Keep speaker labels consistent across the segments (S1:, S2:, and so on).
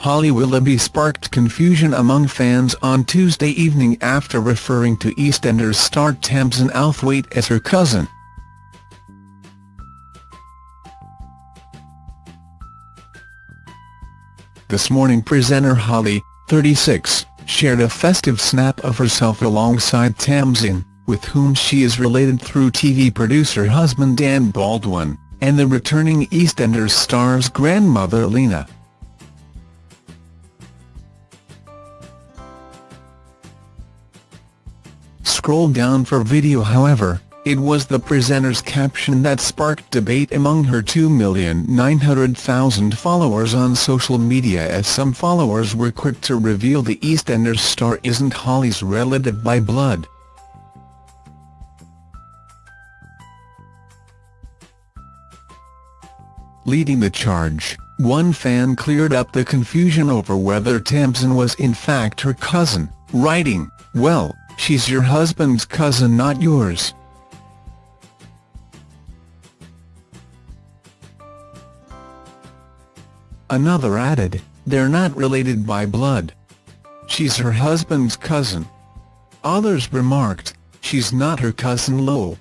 S1: Holly Willoughby sparked confusion among fans on Tuesday evening after referring to EastEnders star Tamzin Outhwaite as her cousin. This morning presenter Holly, 36, shared a festive snap of herself alongside Tamzin, with whom she is related through TV producer husband Dan Baldwin, and the returning EastEnders star's grandmother Lena. Scroll down for video however, it was the presenter's caption that sparked debate among her 2,900,000 followers on social media as some followers were quick to reveal the EastEnders star isn't Holly's relative by blood. Leading the charge, one fan cleared up the confusion over whether Tamzin was in fact her cousin, writing, well, she's your husband's cousin not yours. Another added, they're not related by blood. She's her husband's cousin. Others remarked, she's not her cousin Lo.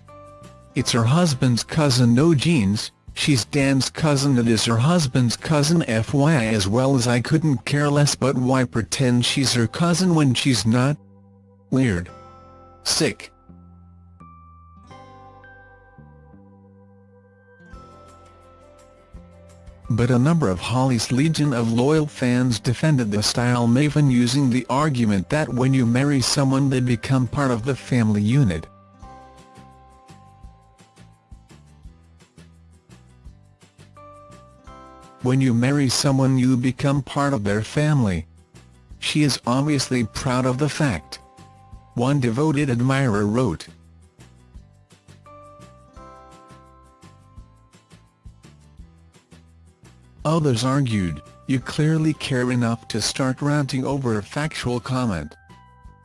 S1: It's her husband's cousin no genes, she's Dan's cousin it is her husband's cousin FYI as well as I couldn't care less but why pretend she's her cousin when she's not? Weird. Sick. But a number of Holly's legion of loyal fans defended the style maven using the argument that when you marry someone they become part of the family unit. When you marry someone you become part of their family. She is obviously proud of the fact. One devoted admirer wrote. Others argued, you clearly care enough to start ranting over a factual comment.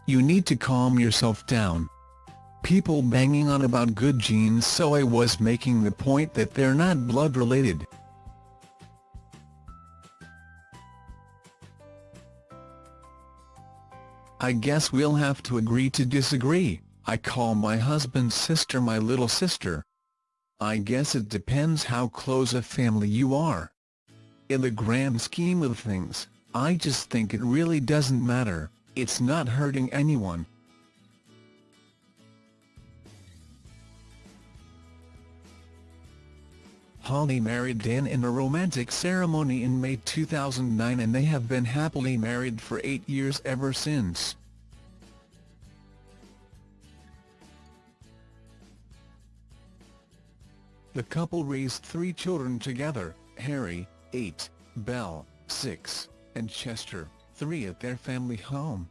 S1: You need to calm yourself down. People banging on about good genes so I was making the point that they're not blood related. I guess we'll have to agree to disagree, I call my husband's sister my little sister. I guess it depends how close a family you are. In the grand scheme of things, I just think it really doesn't matter, it's not hurting anyone. Holly married Dan in a romantic ceremony in May 2009 and they have been happily married for eight years ever since. The couple raised three children together, Harry, 8, Belle, 6, and Chester, 3 at their family home.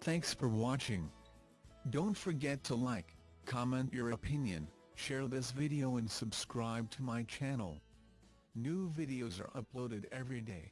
S1: Thanks for watching. Don't forget to like, comment your opinion, share this video and subscribe to my channel. New videos are uploaded every day.